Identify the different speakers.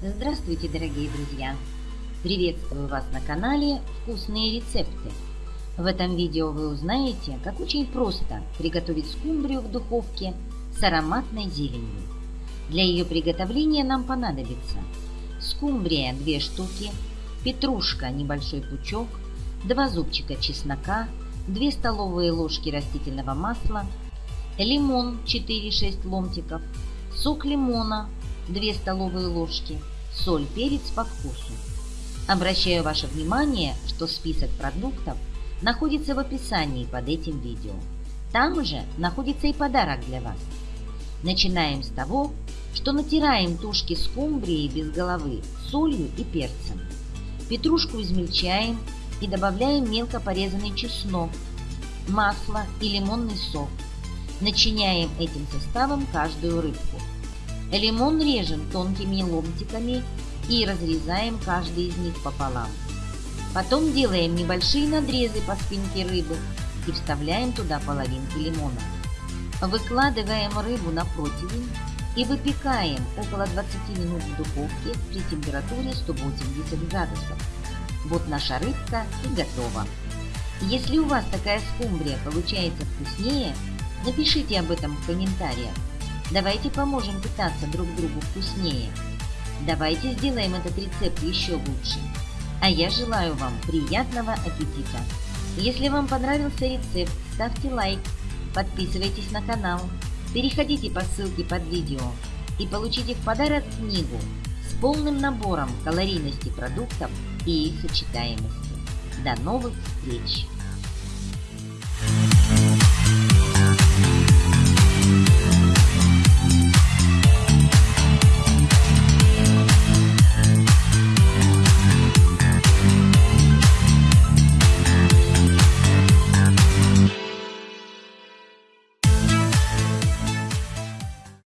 Speaker 1: Здравствуйте, дорогие друзья! Приветствую вас на канале «Вкусные рецепты». В этом видео вы узнаете, как очень просто приготовить скумбрию в духовке с ароматной зеленью. Для ее приготовления нам понадобится скумбрия 2 штуки, петрушка небольшой пучок, 2 зубчика чеснока, 2 столовые ложки растительного масла, лимон 4-6 ломтиков, сок лимона 2 столовые ложки, соль, перец по вкусу. Обращаю ваше внимание, что список продуктов находится в описании под этим видео. Там же находится и подарок для вас. Начинаем с того, что натираем тушки скумбрии без головы солью и перцем. Петрушку измельчаем и добавляем мелко порезанный чеснок, масло и лимонный сок. Начиняем этим составом каждую рыбку. Лимон режем тонкими ломтиками и разрезаем каждый из них пополам. Потом делаем небольшие надрезы по спинке рыбы и вставляем туда половинки лимона. Выкладываем рыбу на противень и выпекаем около 20 минут в духовке при температуре 180 градусов. Вот наша рыбка и готова. Если у вас такая скумбрия получается вкуснее, напишите об этом в комментариях. Давайте поможем питаться друг другу вкуснее. Давайте сделаем этот рецепт еще лучше. А я желаю вам приятного аппетита. Если вам понравился рецепт, ставьте лайк, подписывайтесь на канал, переходите по ссылке под видео и получите в подарок книгу с полным набором калорийности продуктов и их сочетаемости. До новых встреч!